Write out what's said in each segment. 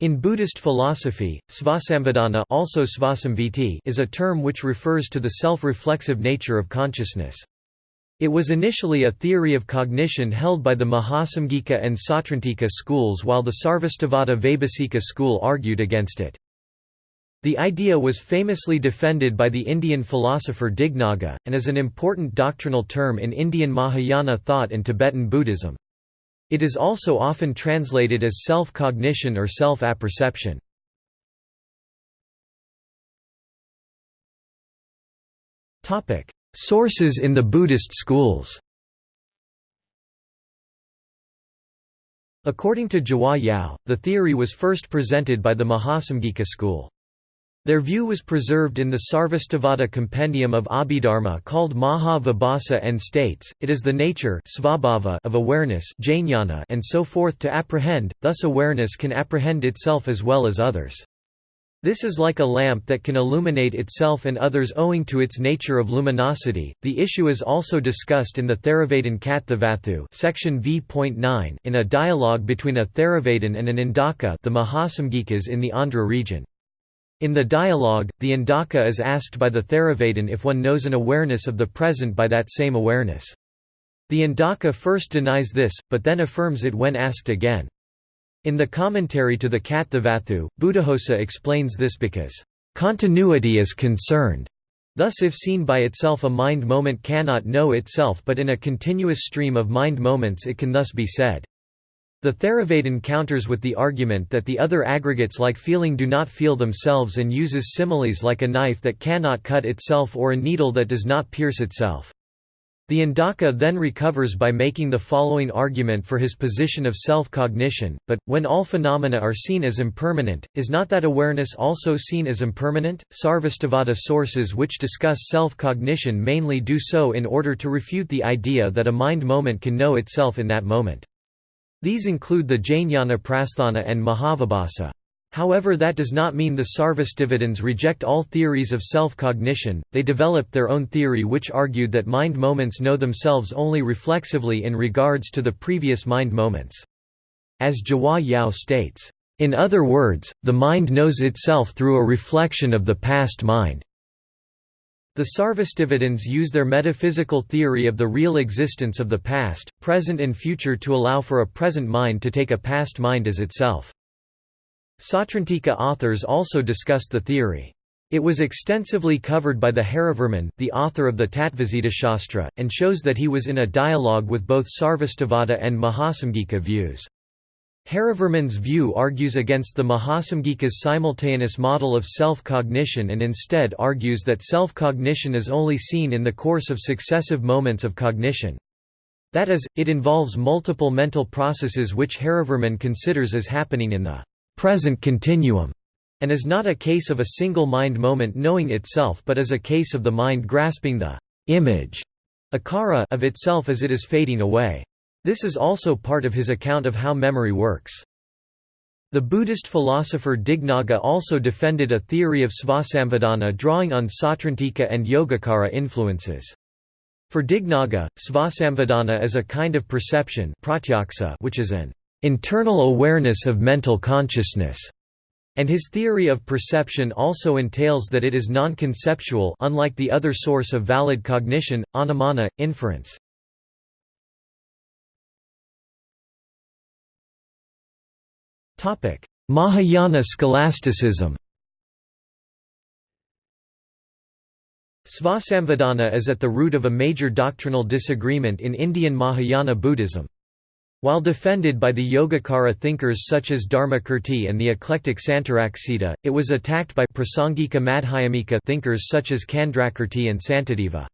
In Buddhist philosophy, svasamvedana also svasamviti is a term which refers to the self-reflexive nature of consciousness. It was initially a theory of cognition held by the Mahasamgika and Sautrantika schools while the Sarvastivada Vaibhasika school argued against it. The idea was famously defended by the Indian philosopher Dignaga, and is an important doctrinal term in Indian Mahayana thought and Tibetan Buddhism. It is also often translated as self-cognition or self-apperception. Sources in the Buddhist schools According to Zhihua Yao, the theory was first presented by the Mahasamgika school. Their view was preserved in the Sarvastivada compendium of Abhidharma called Maha Vibhasa and states, it is the nature of awareness and so forth to apprehend, thus awareness can apprehend itself as well as others. This is like a lamp that can illuminate itself and others owing to its nature of luminosity. The issue is also discussed in the Theravada Kathavatthu section v.9 in a dialogue between a Theravada and an Andhaka the Mahasamgikas in the Andhra region. In the dialogue, the Andhaka is asked by the Theravadin if one knows an awareness of the present by that same awareness. The Andhaka first denies this, but then affirms it when asked again. In the commentary to the Kathavatthu, Buddhaghosa explains this because, "...continuity is concerned." Thus if seen by itself a mind moment cannot know itself but in a continuous stream of mind moments it can thus be said. The Theravada counters with the argument that the other aggregates like feeling do not feel themselves and uses similes like a knife that cannot cut itself or a needle that does not pierce itself. The Andhaka then recovers by making the following argument for his position of self-cognition, but, when all phenomena are seen as impermanent, is not that awareness also seen as impermanent? Sarvastivada sources which discuss self-cognition mainly do so in order to refute the idea that a mind moment can know itself in that moment. These include the Jnana Prasthana and Mahavibhasa. However that does not mean the Sarvastivadins reject all theories of self-cognition, they developed their own theory which argued that mind moments know themselves only reflexively in regards to the previous mind moments. As Zhihua Yao states, "...in other words, the mind knows itself through a reflection of the past mind." The Sarvastivadins use their metaphysical theory of the real existence of the past, present and future to allow for a present mind to take a past mind as itself. Sautrantika authors also discussed the theory. It was extensively covered by the Harivarman, the author of the Shastra, and shows that he was in a dialogue with both Sarvastivada and Mahasamgika views. Harivarman's view argues against the Mahasamgika's simultaneous model of self-cognition and instead argues that self-cognition is only seen in the course of successive moments of cognition. That is, it involves multiple mental processes which Harivarman considers as happening in the present continuum, and is not a case of a single mind moment knowing itself but is a case of the mind grasping the image akara of itself as it is fading away. This is also part of his account of how memory works. The Buddhist philosopher Dignaga also defended a theory of svasamvedana drawing on Sautrantika and Yogacara influences. For Dignaga, svasamvedana is a kind of perception which is an internal awareness of mental consciousness, and his theory of perception also entails that it is non-conceptual unlike the other source of valid cognition, anumana, inference. Mahayana scholasticism Svasamvedana is at the root of a major doctrinal disagreement in Indian Mahayana Buddhism. While defended by the Yogacara thinkers such as Dharmakirti and the eclectic Santaraksita, it was attacked by Prasangika Madhyamika thinkers such as Candrakirti and Santideva.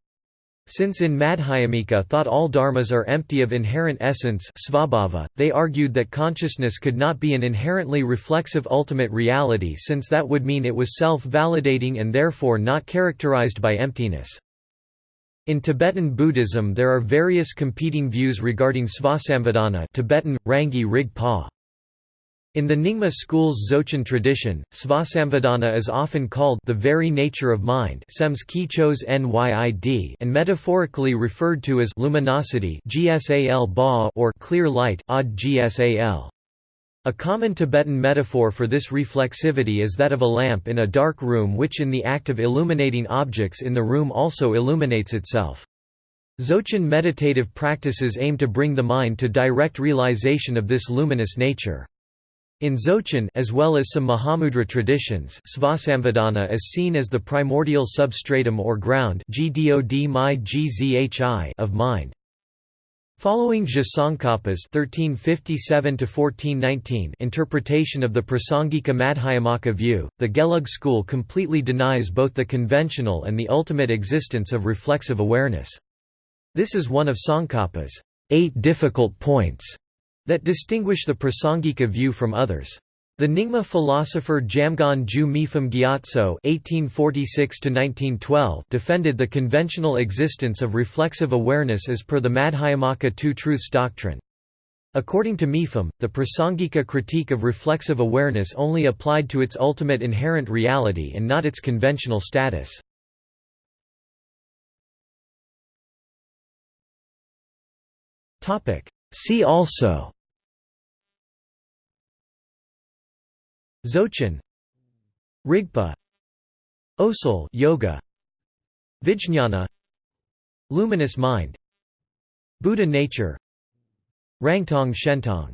Since in Madhyamika thought all dharmas are empty of inherent essence svabhava, they argued that consciousness could not be an inherently reflexive ultimate reality since that would mean it was self-validating and therefore not characterized by emptiness. In Tibetan Buddhism there are various competing views regarding svasamvedana Tibetan, Rangi Rig Pa. In the Nyingma school's Dzogchen tradition, svasamvedana is often called the very nature of mind and metaphorically referred to as luminosity or clear light A common Tibetan metaphor for this reflexivity is that of a lamp in a dark room which in the act of illuminating objects in the room also illuminates itself. Dzogchen meditative practices aim to bring the mind to direct realization of this luminous nature. In Dzogchen as well as some Mahamudra traditions Svasamvedana is seen as the primordial substratum or ground of mind. Following (1357–1419) interpretation of the Prasangika Madhyamaka view, the Gelug school completely denies both the conventional and the ultimate existence of reflexive awareness. This is one of Tsongkhapa's eight difficult points that distinguish the Prasangika view from others. The Nyingma philosopher Jamgon Ju Mipham Gyatso (1846–1912) defended the conventional existence of reflexive awareness as per the Madhyamaka Two Truths doctrine. According to Mipham, the Prasangika critique of reflexive awareness only applied to its ultimate inherent reality and not its conventional status. See also. Dzogchen. Rigpa. Osel yoga. Vijñana Luminous mind. Buddha nature. Rangtong Shentong